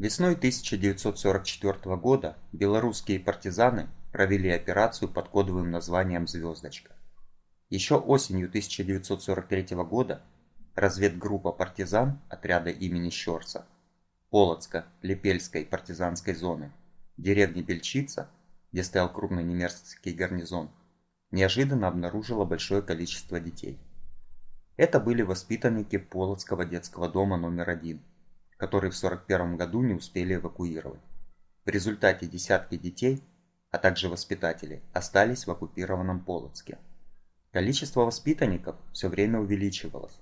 Весной 1944 года белорусские партизаны провели операцию под кодовым названием «Звездочка». Еще осенью 1943 года разведгруппа партизан отряда имени Щорса Полоцко-Лепельской партизанской зоны деревни Бельчица, где стоял крупный немецкий гарнизон, неожиданно обнаружила большое количество детей. Это были воспитанники Полоцкого детского дома номер один, который в 1941 году не успели эвакуировать. В результате десятки детей, а также воспитатели, остались в оккупированном Полоцке. Количество воспитанников все время увеличивалось.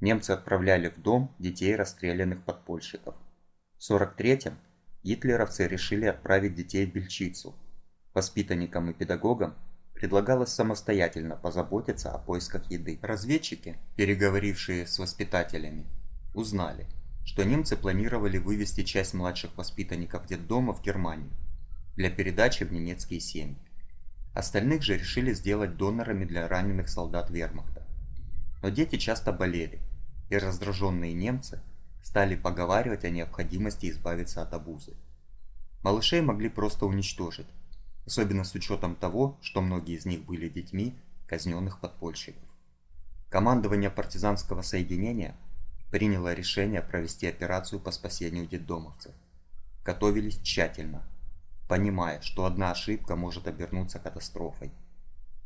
Немцы отправляли в дом детей расстрелянных подпольщиков. В 43-м гитлеровцы решили отправить детей в Бельчицу. Воспитанникам и педагогам предлагалось самостоятельно позаботиться о поисках еды. Разведчики, переговорившие с воспитателями, узнали, что немцы планировали вывести часть младших воспитанников детдома в Германию для передачи в немецкие семьи. Остальных же решили сделать донорами для раненых солдат вермахта. Но дети часто болели, и раздраженные немцы стали поговаривать о необходимости избавиться от обузы. Малышей могли просто уничтожить, особенно с учетом того, что многие из них были детьми казненных подпольщиков. Командование партизанского соединения приняло решение провести операцию по спасению детдомовцев. Готовились тщательно, понимая, что одна ошибка может обернуться катастрофой.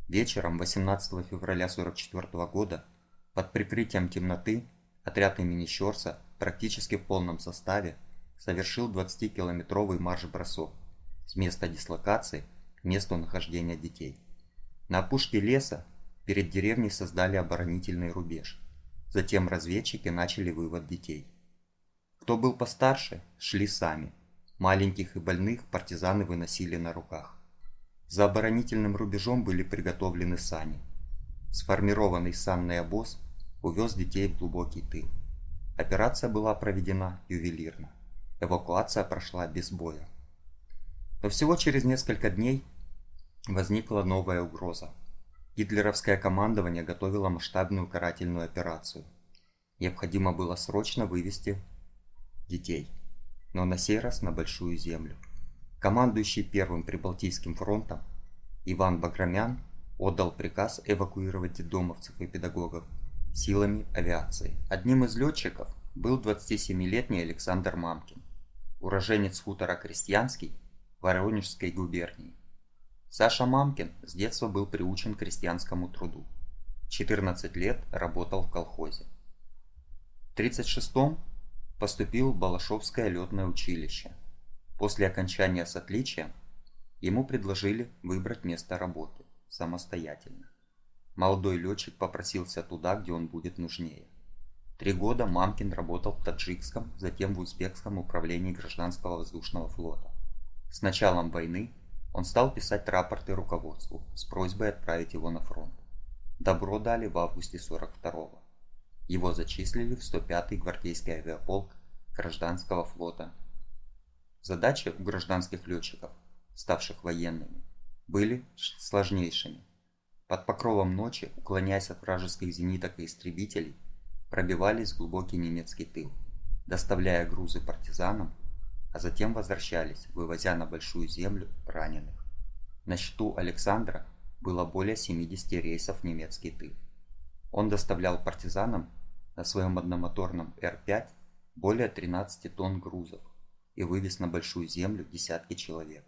Вечером 18 февраля 1944 года под прикрытием темноты отряд имени Щорса практически в полном составе совершил 20-километровый марш-бросок с места дислокации к месту нахождения детей. На опушке леса перед деревней создали оборонительный рубеж. Затем разведчики начали вывод детей. Кто был постарше, шли сами. Маленьких и больных партизаны выносили на руках. За оборонительным рубежом были приготовлены сани. Сформированный санный обоз увез детей в глубокий тыл. Операция была проведена ювелирно. Эвакуация прошла без боя. Но всего через несколько дней возникла новая угроза. Гитлеровское командование готовило масштабную карательную операцию. Необходимо было срочно вывести детей, но на сей раз на Большую Землю. Командующий Первым Прибалтийским фронтом Иван Баграмян отдал приказ эвакуировать детдомовцев и педагогов силами авиации. Одним из летчиков был 27-летний Александр Мамкин, уроженец хутора Крестьянский Воронежской губернии. Саша Мамкин с детства был приучен к крестьянскому труду. 14 лет работал в колхозе. В 1936-м поступил в Балашовское летное училище. После окончания с отличием ему предложили выбрать место работы самостоятельно. Молодой летчик попросился туда, где он будет нужнее. Три года Мамкин работал в таджикском, затем в узбекском управлении гражданского воздушного флота. С началом войны он стал писать рапорты руководству с просьбой отправить его на фронт. Добро дали в августе 42-го. Его зачислили в 105-й гвардейский авиаполк гражданского флота. Задачи у гражданских летчиков, ставших военными, были сложнейшими. Под покровом ночи, уклоняясь от вражеских зениток и истребителей, пробивались в глубокий немецкий тыл, доставляя грузы партизанам а затем возвращались, вывозя на Большую Землю раненых. На счету Александра было более 70 рейсов немецкий тыл. Он доставлял партизанам на своем одномоторном Р-5 более 13 тонн грузов и вывез на Большую Землю десятки человек.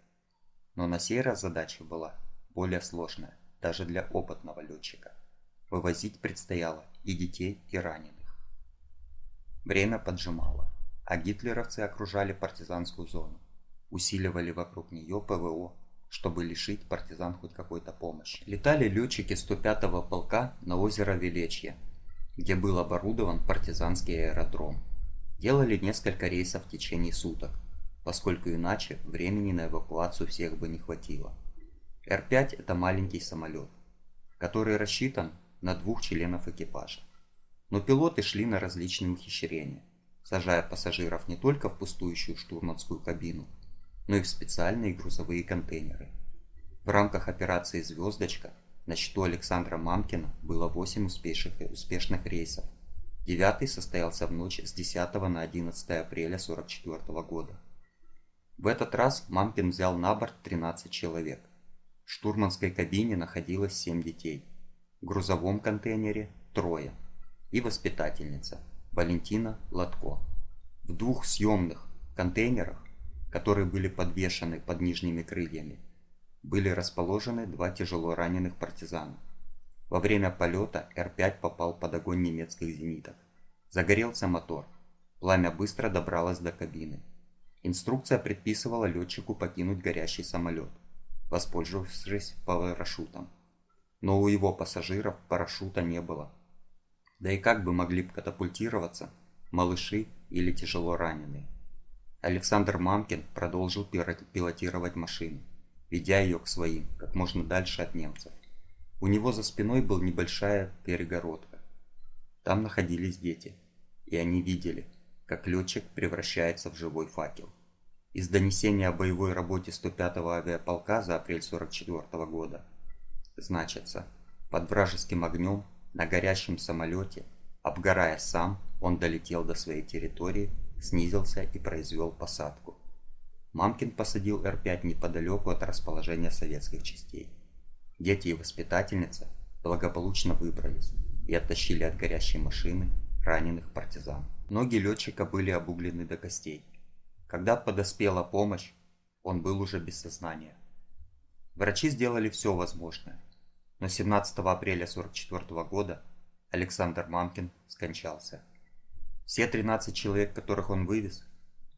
Но на сей раз задача была более сложная, даже для опытного летчика. Вывозить предстояло и детей, и раненых. Время поджимало а гитлеровцы окружали партизанскую зону, усиливали вокруг нее ПВО, чтобы лишить партизан хоть какой-то помощи. Летали летчики 105-го полка на озеро Велечье, где был оборудован партизанский аэродром. Делали несколько рейсов в течение суток, поскольку иначе времени на эвакуацию всех бы не хватило. Р-5 это маленький самолет, который рассчитан на двух членов экипажа. Но пилоты шли на различные ухищрения – сажая пассажиров не только в пустующую штурманскую кабину, но и в специальные грузовые контейнеры. В рамках операции «Звездочка» на счету Александра Мамкина было 8 успешных, успешных рейсов. Девятый состоялся в ночь с 10 на 11 апреля 1944 года. В этот раз Мамкин взял на борт 13 человек. В штурманской кабине находилось 7 детей. В грузовом контейнере – трое. И воспитательница Валентина Латко. В двух съемных контейнерах, которые были подвешены под нижними крыльями, были расположены два тяжело раненых партизана. Во время полета Р-5 попал под огонь немецких зениток. Загорелся мотор. Пламя быстро добралось до кабины. Инструкция предписывала летчику покинуть горящий самолет, воспользовавшись парашютом. Но у его пассажиров парашюта не было. Да и как бы могли катапультироваться малыши или тяжело раненые. Александр Мамкин продолжил пилотировать машину, ведя ее к своим, как можно дальше от немцев. У него за спиной была небольшая перегородка. Там находились дети, и они видели, как летчик превращается в живой факел. Из донесения о боевой работе 105-го авиаполка за апрель 44 года значится, под вражеским огнем на горящем самолете, обгорая сам, он долетел до своей территории, снизился и произвел посадку. Мамкин посадил Р-5 неподалеку от расположения советских частей. Дети и воспитательница благополучно выбрались и оттащили от горящей машины раненых партизан. Ноги летчика были обуглены до костей. Когда подоспела помощь, он был уже без сознания. Врачи сделали все возможное, но 17 апреля 1944 года Александр Мамкин скончался. Все 13 человек, которых он вывез,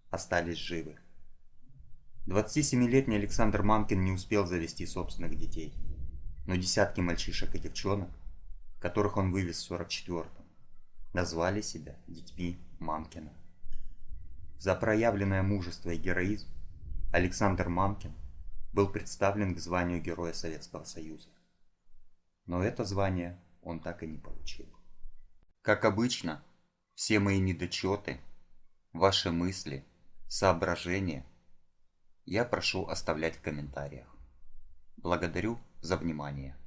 остались живы. 27-летний Александр Мамкин не успел завести собственных детей, но десятки мальчишек и девчонок, которых он вывез в 44-м, назвали себя детьми Мамкина. За проявленное мужество и героизм Александр Мамкин был представлен к званию Героя Советского Союза. Но это звание он так и не получил. Как обычно, все мои недочеты, ваши мысли, соображения я прошу оставлять в комментариях. Благодарю за внимание.